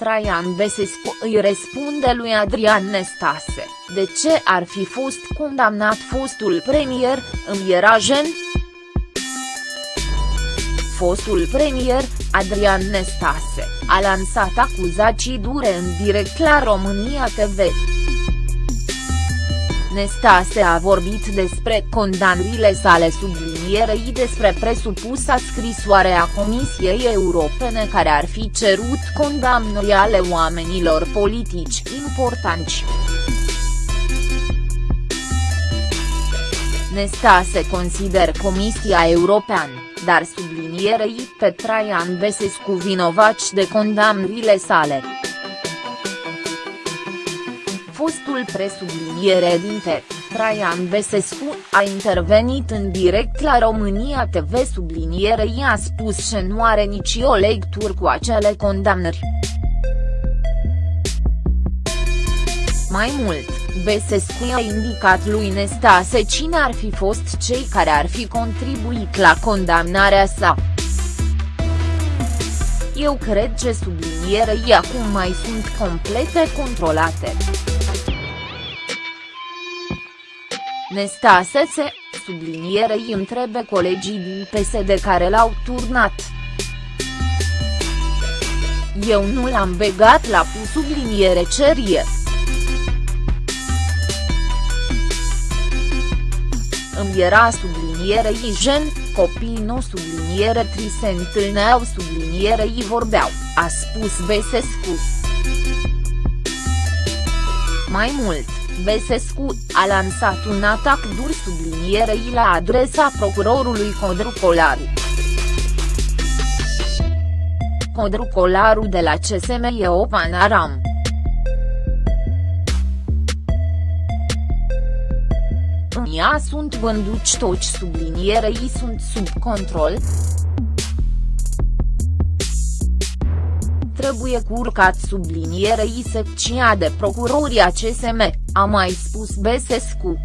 Traian Besescu îi răspunde lui Adrian Nestase, de ce ar fi fost condamnat fostul premier, îmi era gen? Fostul premier, Adrian Nestase, a lansat acuzații dure în direct la România TV. Nestase a vorbit despre condamnările sale sublinierei despre presupusa scrisoare a Comisiei Europene care ar fi cerut condamnări ale oamenilor politici importanți. Nestase consider Comisia Europeană, dar sublinierei pe Traian Besescu vinovaci de condamnările sale fostul presubliniere dinte, Traian Besescu, a intervenit în direct la România TV subliniere i-a spus că nu are nicio lectură cu acele condamnări. Mai mult, Besescu i-a indicat lui Nestase cine ar fi fost cei care ar fi contribuit la condamnarea sa. Eu cred că sublinierei acum mai sunt complete controlate. Nestasese, sublinierei întrebe colegii din PSD care l-au turnat. Eu nu l-am begat la pu subliniere cerie. Îmi era sublinierei gen, copiii nu subliniere tri se întâlneau sublinierei vorbeau, a spus Besescu. Mai mult, Besescu, a lansat un atac dur sublinierei la adresa procurorului Codru Colaru. Codru Colaru de la CSM e o panaram. În ea sunt vânduci toți sublinierei sunt sub control, trebuie curcat sublinierei secția de procurori a CSM, a mai spus Besescu.